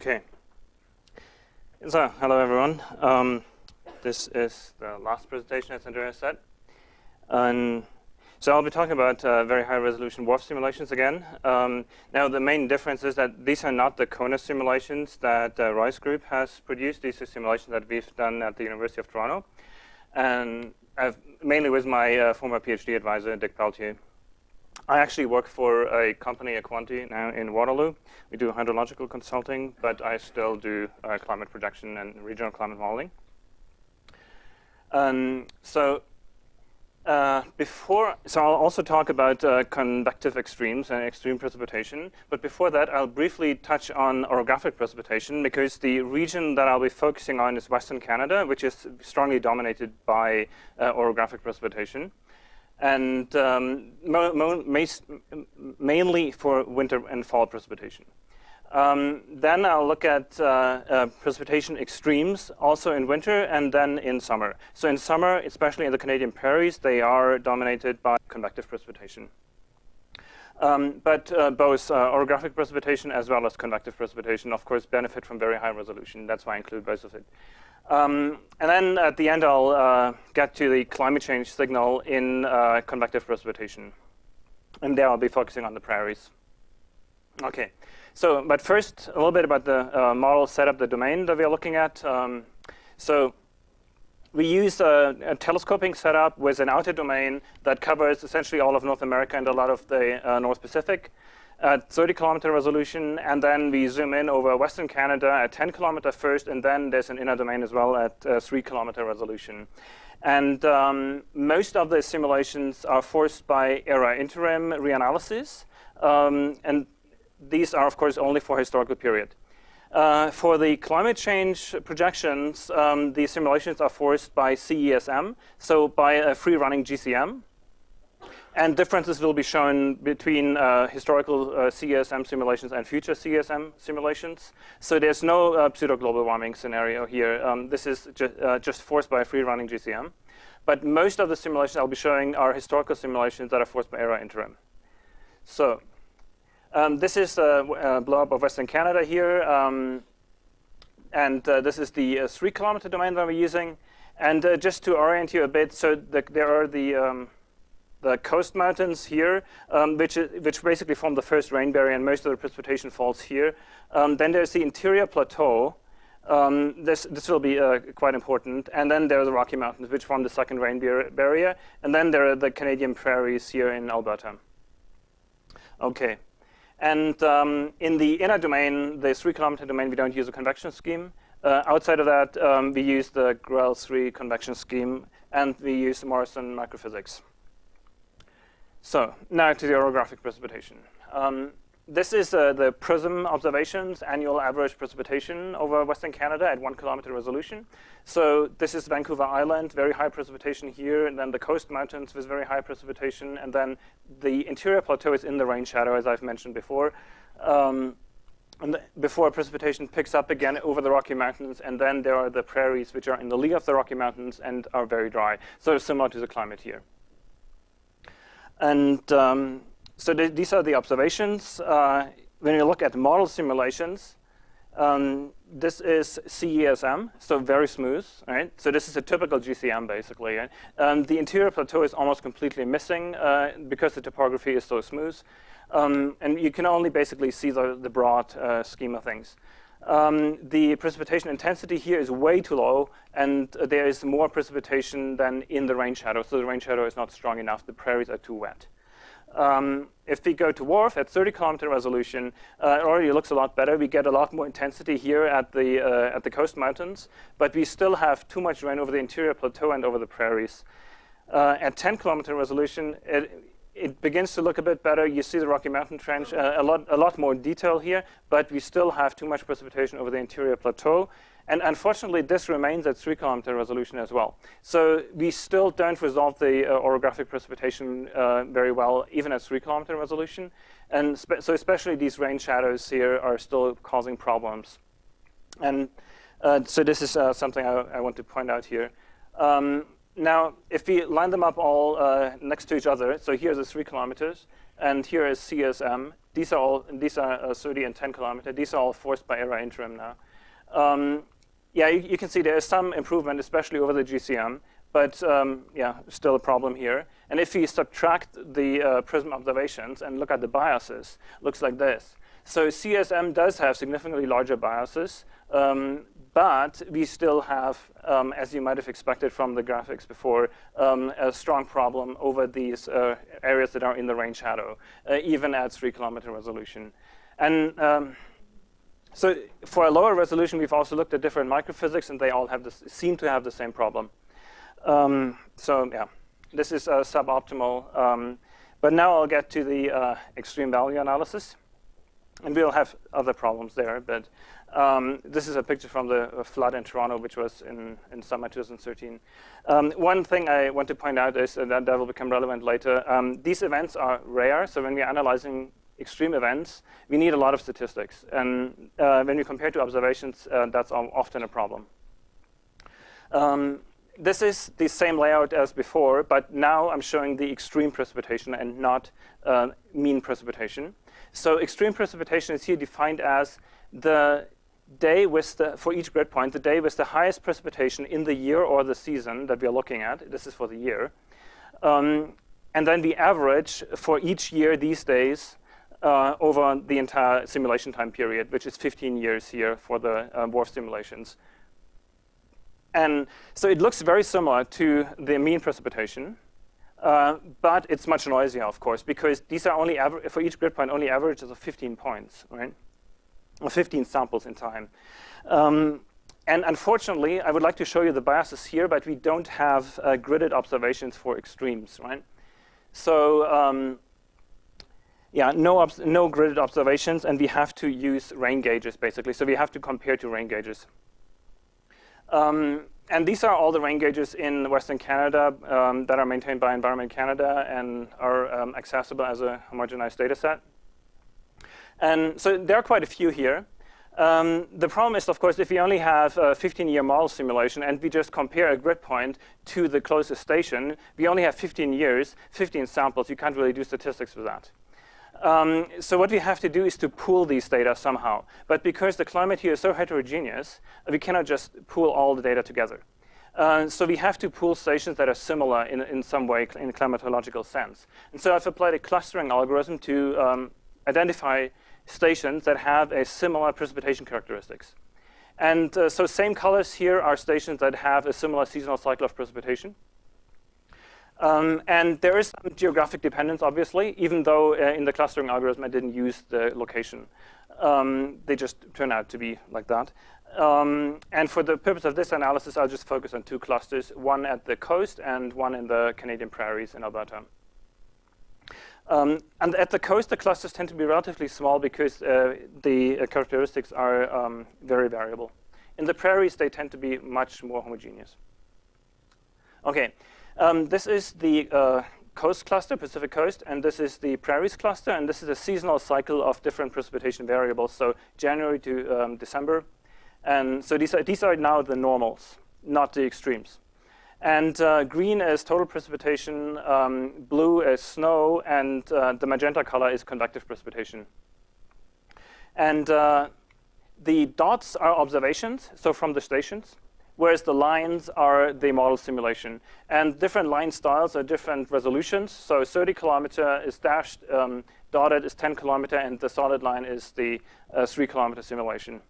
Okay. So, hello everyone. Um, this is the last presentation, as Andreas said. And so I'll be talking about uh, very high resolution WRF simulations again. Um, now the main difference is that these are not the CONUS simulations that uh, Roy's group has produced. These are simulations that we've done at the University of Toronto. And I've, mainly with my uh, former PhD advisor, Dick Peltier. I actually work for a company, Aquanty, now in Waterloo. We do hydrological consulting, but I still do uh, climate projection and regional climate modeling. Um, so uh, before, so I'll also talk about uh, convective extremes and extreme precipitation. But before that, I'll briefly touch on orographic precipitation because the region that I'll be focusing on is Western Canada, which is strongly dominated by uh, orographic precipitation and um, mainly for winter and fall precipitation. Um, then I'll look at uh, uh, precipitation extremes also in winter and then in summer. So in summer, especially in the Canadian prairies, they are dominated by convective precipitation. Um, but uh, both uh, orographic precipitation as well as convective precipitation, of course, benefit from very high resolution. That's why I include both of it. Um, and then at the end, I'll uh, get to the climate change signal in uh, convective precipitation. And there I'll be focusing on the prairies. Okay, so but first, a little bit about the uh, model setup, the domain that we are looking at. Um, so we use a, a, telescoping setup with an outer domain that covers essentially all of North America and a lot of the uh, North Pacific at 30 kilometer resolution, and then we zoom in over Western Canada at 10 kilometer first, and then there's an inner domain as well at uh, 3 kilometer resolution. And um, most of the simulations are forced by ERA-Interim reanalysis, um, and these are, of course, only for historical period. Uh, for the climate change projections, um, the simulations are forced by CESM, so by a free-running GCM. And differences will be shown between uh, historical uh, CESM simulations and future CESM simulations. So there's no uh, pseudo-global warming scenario here. Um, this is ju uh, just forced by a free-running GCM. But most of the simulations I'll be showing are historical simulations that are forced by ERA-Interim. So um, this is a, a blow-up of Western Canada here. Um, and uh, this is the uh, three kilometer domain that we're using. And uh, just to orient you a bit, so the, there are the um, the coast mountains here, um, which, which basically form the first rain barrier, and most of the precipitation falls here. Um, then there's the interior plateau. Um, this, this will be uh, quite important. And then there are the Rocky Mountains, which form the second rain barrier. And then there are the Canadian prairies here in Alberta. OK. And um, in the inner domain, the three kilometer domain, we don't use a convection scheme. Uh, outside of that, um, we use the Grell-3 convection scheme, and we use Morrison microphysics. So now to the orographic precipitation. Um, this is uh, the PRISM observations, annual average precipitation over Western Canada at one kilometer resolution. So this is Vancouver Island, very high precipitation here, and then the coast mountains with very high precipitation, and then the interior plateau is in the rain shadow, as I've mentioned before. Um, and the, before precipitation picks up again over the Rocky Mountains, and then there are the prairies, which are in the lee of the Rocky Mountains and are very dry. So similar to the climate here. And um, so th these are the observations. Uh, when you look at model simulations, um, this is CESM, so very smooth, right? So this is a typical GCM, basically. Right? Um, the interior plateau is almost completely missing uh, because the topography is so smooth. Um, and you can only basically see the, the broad uh, scheme of things. Um, the precipitation intensity here is way too low, and there is more precipitation than in the rain shadow. So the rain shadow is not strong enough. The prairies are too wet. Um, if we go to WRF at 30 kilometer resolution, uh, it already looks a lot better. We get a lot more intensity here at the, uh, at the coast mountains, but we still have too much rain over the interior plateau and over the prairies. Uh, at 10 kilometer resolution, it, it begins to look a bit better. You see the Rocky Mountain Trench, uh, a, lot, a lot more detail here, but we still have too much precipitation over the interior plateau. And unfortunately, this remains at 3 kilometer resolution as well. So we still don't resolve the uh, orographic precipitation uh, very well, even at 3 kilometer resolution. And so especially these rain shadows here are still causing problems. And uh, so this is uh, something I, I, want to point out here. Um, now, if we line them up all uh, next to each other, so here's the three kilometers, and here is CSM. These are all these are uh, 30 and 10 kilometer. These are all forced by ERA-Interim now. Um, yeah, you, you, can see there is some improvement, especially over the GCM, but um, yeah, still a problem here. And if we subtract the uh, prism observations and look at the biases, looks like this. So CSM does have significantly larger biases, um, but we still have, um, as you might have expected from the graphics before, um, a strong problem over these uh, areas that are in the rain shadow, uh, even at three kilometer resolution. And um, so for a lower resolution, we've also looked at different microphysics, and they all have this, seem to have the same problem. Um, so yeah, this is uh, suboptimal. Um, but now I'll get to the uh, extreme value analysis. And we'll have other problems there, but um, this is a picture from the uh, flood in Toronto, which was in, in summer 2013. Um, one thing I want to point out is uh, that that will become relevant later. Um, these events are rare, so when we're analyzing extreme events, we need a lot of statistics. And uh, when we compare to observations, uh, that's often a problem. Um, this is the same layout as before, but now I'm showing the extreme precipitation and not uh, mean precipitation. So extreme precipitation is here defined as the day with the, for each grid point, the day with the highest precipitation in the year or the season that we are looking at. This is for the year. Um, and then the average for each year these days uh, over the entire simulation time period, which is 15 years here for the WRF simulations. And so it looks very similar to the mean precipitation, uh, but it's much noisier, of course, because these are only, for each grid point, only averages of 15 points, right? Or 15 samples in time. Um, and unfortunately, I would like to show you the biases here, but we don't have uh, gridded observations for extremes, right? So um, yeah, no, no gridded observations, and we have to use rain gauges, basically. So we have to compare to rain gauges. Um, and these are all the rain gauges in Western Canada um, that are maintained by Environment Canada and are um, accessible as a homogenized data set. And so there are quite a few here. Um, the problem is, of course, if we only have a 15-year model simulation and we just compare a grid point to the closest station, we only have 15 years, 15 samples. You can't really do statistics with that. Um, so what we have to do is to pool these data somehow. But because the climate here is so heterogeneous, we cannot just pool all the data together. Uh, so we have to pool stations that are similar in, in some way in a climatological sense. And so I've applied a clustering algorithm to um, identify stations that have a similar precipitation characteristics. And uh, so same colors here are stations that have a similar seasonal cycle of precipitation. Um, and there is some geographic dependence, obviously, even though uh, in the clustering algorithm I didn't use the location. Um, they just turn out to be like that. Um, and for the purpose of this analysis, I'll just focus on two clusters, one at the coast and one in the Canadian prairies in Alberta. Um, and at the coast, the clusters tend to be relatively small because uh, the uh, characteristics are um, very variable. In the prairies, they tend to be much more homogeneous. Okay, um, this is the uh, coast cluster, Pacific coast, and this is the prairies cluster, and this is a seasonal cycle of different precipitation variables, so January to um, December. And so these are, these are now the normals, not the extremes. And uh, green is total precipitation, um, blue is snow, and uh, the magenta color is convective precipitation. And uh, the dots are observations, so from the stations whereas the lines are the model simulation. And different line styles are different resolutions. So 30 kilometer is dashed, um, dotted is 10 kilometer, and the solid line is the uh, 3 kilometer simulation.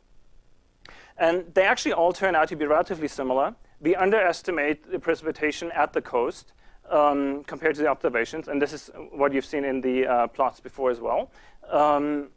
And they actually all turn out to be relatively similar. We underestimate the precipitation at the coast um, compared to the observations, and this is what you've seen in the uh, plots before as well. Um,